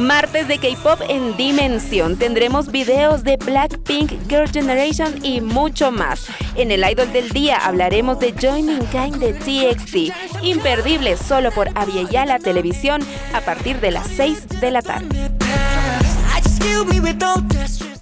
Martes de K-Pop en Dimensión. Tendremos videos de Blackpink, Girl Generation y mucho más. En el Idol del Día hablaremos de Joining Kind de TXT. Imperdible solo por Aviala Televisión a partir de las 6 de la tarde.